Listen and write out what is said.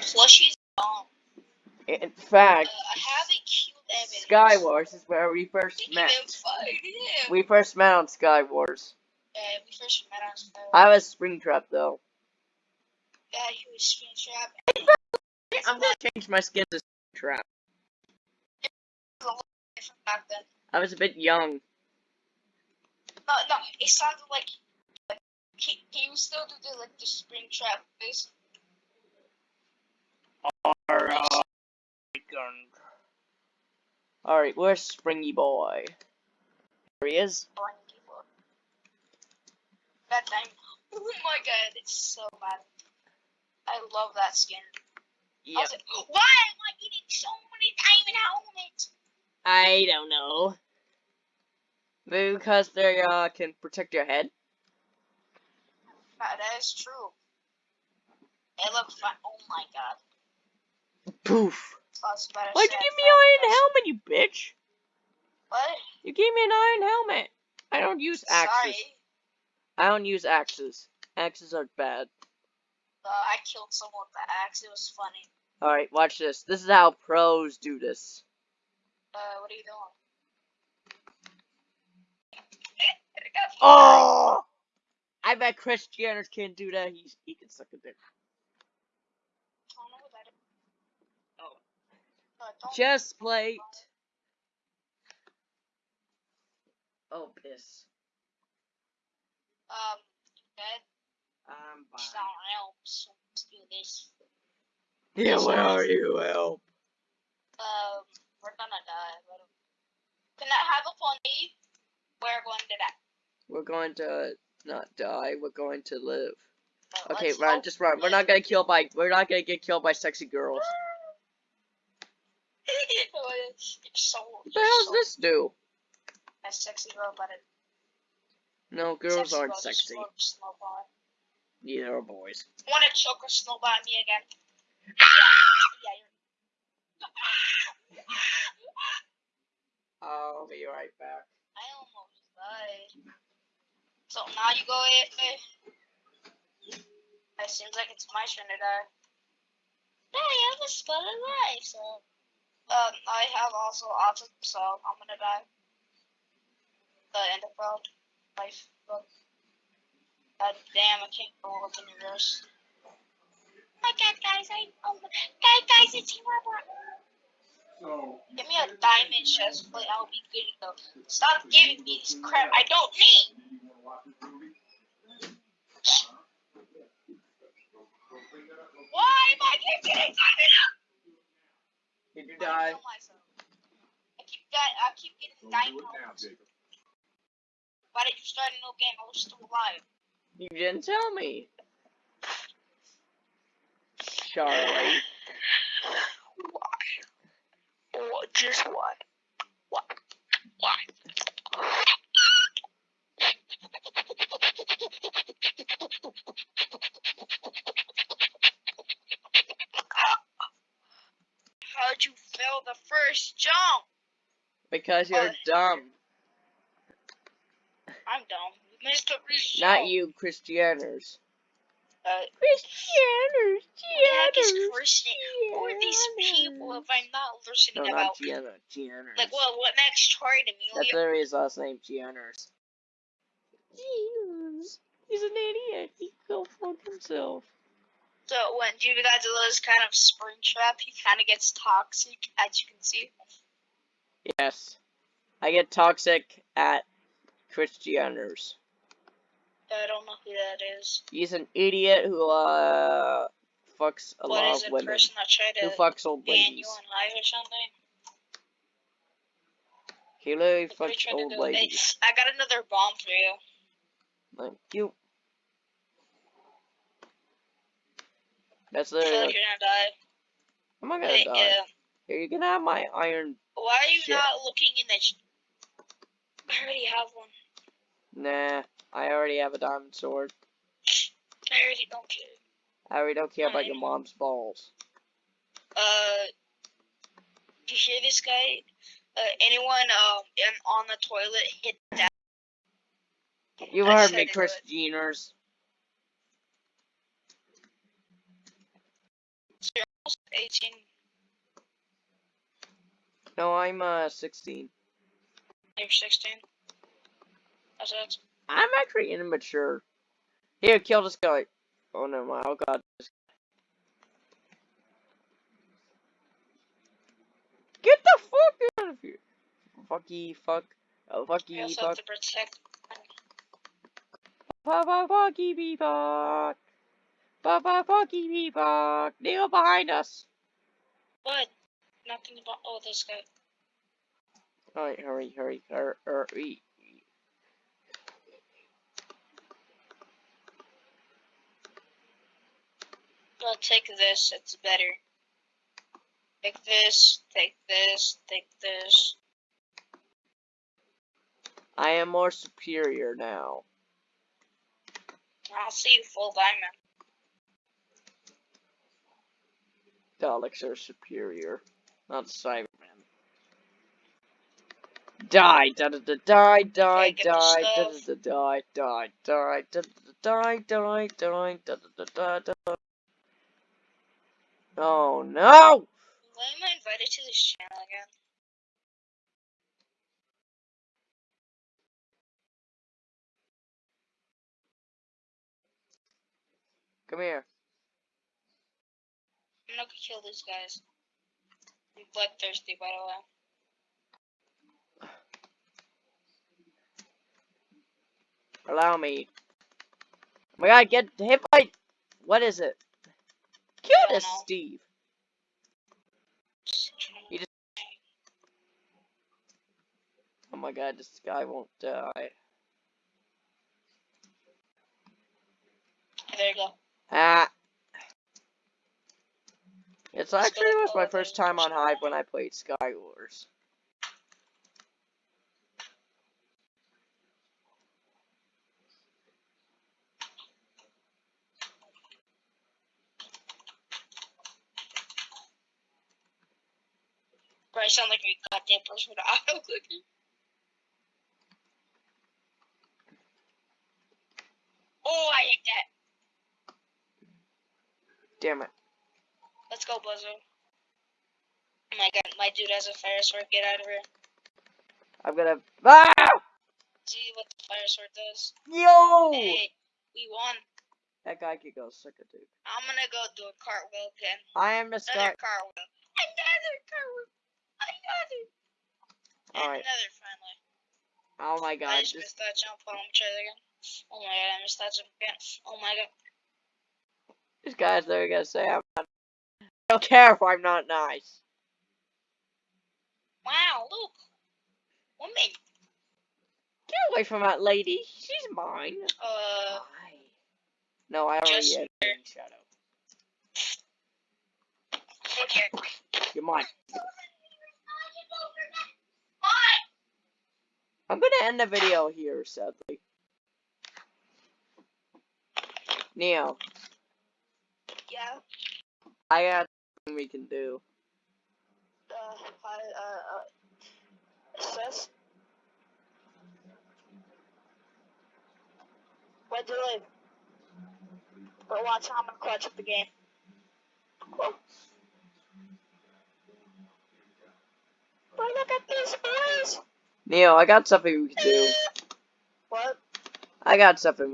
Plushie's bomb. In fact, Uh, haven't killed Evan. Sky Wars is where we first met. of fighting him. We first met on Sky Wars. Yeah, we first met on Sky. I was Springtrap though. Yeah, he was Spring Trap. I'm gonna change my skin to Springtrap. I was a bit young. No, no, it sounded like, like he, he was still do the like the Spring Trap Alright, where's Springy Boy? There he is. That time. Oh my god, it's so bad. I love that skin. Was like, why am I getting so many diamond helmets? I don't know. Because they uh, can protect your head. That that is true. It looks fun. Oh my god. Poof. Why'd you give me an iron helmet, you bitch? What? You gave me an iron helmet. I don't use axes. Sorry. I don't use axes. Axes are bad. Uh, I killed someone with the axe. It was funny. Alright, watch this. This is how pros do this. Uh, what are you doing? Oh! I bet Chris Jenner can't do that. He's, he can suck a dick. I don't know what that is. Uh, don't- Chest plate. Oh, piss. Um, dead. I'm It's not help. Let's do this. Yeah, where are you? Help. Um, we're gonna die. Can I have a fun day? We're going to die. We're going to not die. We're going to live. Uh, Okay, let's run. Just run. We're not gonna kill by. We're not gonna get killed by sexy girls. So, What the hell does so, this do? A sexy it, No, girls sexy aren't sexy. throw a snowball. Neither are boys. Wanna choke a snowball at me again? Yeah, yeah, you're. I'll be right back. I almost died. So now you go AFA. It seems like it's my turn to die. Yeah, I have a spot of life, so. Um, I have also autism, so I'm gonna die. The end of world life book. God damn, I can't go up in reverse. My God, guys, I oh, guys, guys, it's Robert. So, Give me a diamond chest plate, I'll be good to go. Stop giving me this crap I don't need. do you want to watch this movie? Why am I keep getting diamond? Did you I die? kill myself. I keep di- I keep getting Go do diamond. it now, helmets. Jacob. Why did you start a new game? I was still alive. You didn't tell me. Charlie. Why? What? Just why? Why? Why? How'd you fail the first jump? Because you're What? dumb. I'm dumb. You missed Not you, Christianers. Uh, Christianers, what the heck is Gianners, Christian? Who are these people if I'm not listening No, about? not Gianna, Gianners. Like, what? What next? Troy That's D'Amelio? literally his last name, Gianners. Gianners. He's an idiot. He can go fuck himself. So when Godzilla is kind of spring trap, he kind of gets toxic, as you can see. Yes. I get toxic at Christianers. I don't know who that is. He's an idiot who, uh, fucks a What lot is of a women. person that tried Who to fucks old ban you on live or something? He literally Like, what are you fucks old? Hey, ladies. I got another bomb for you. Thank you. That's I literally. like you're gonna die. I'm not gonna die. yeah. Here, you can have my iron. Why are you Shit. not looking in the? Sh- I already have one. Nah, I already have a diamond sword. I already don't care. I already don't care about your mom's balls. Uh, do you hear this guy? Uh, anyone um in, on the toilet hit that? You I heard me, Chris would. 18. No, I'm uh 16. You're 16. That's it. I'm actually immature. Here, kill this guy. Oh no, my oh god. this- Get the fuck out of here. Fucky fuck. Oh fucky fuck. have to protect. Papa fucky fuck. Fucky me fuck. Neil behind us. What? Nothing about. Oh, this guy. Alright, hurry, hurry, hurry, hurry. Well, take this. It's better. Take this. Take this. Take this. I am more superior now. I'll see you full diamond. Daleks are superior, not Cybermen. Die, da da da die, die, Okay, get the die, da da da die, die, die, da da da die, die, die, da da da da da. Oh no! Why am I invited to this channel again? Come here. I'm not gonna kill these guys. I'm bloodthirsty, by the way. Allow me. Oh my god, get hit by. What is it? Kill this. Steve. You just- Oh my god, this guy won't die. There you go. Ah. It's actually was my first time on Hive when I played Sky Wars. I sound like a goddamn person with an auto clicking. Oh, I hate that. Damn it. Go, Buzzo. Oh my god, my dude has a fire sword. Get out of here. I'm gonna. Ah! See what the fire sword does. Yo! Hey, we won. That guy could go suck a dick. I'm gonna go do a cartwheel again. I am the Another Sky. cartwheel. Another cartwheel. Another. Alright. another finally. Oh my god. I just missed that jump. Hold on, try that again. Oh my god, I missed that jump again. Oh my god. this guy's literally gonna say I'm don't care if I'm not nice. Wow, look. Woman. Get away from that lady. She's mine. Uh, Why? No, I already here. a shadow. okay. You're mine. I'm gonna end the video here, sadly. Neo, Yeah. I got something we can do. Uh, I, uh, uh, sis? Where'd you live? But watch how I'm gonna clutch up the game. Whoa. But look at this, boys! Neo, I got something we can do. What? I got something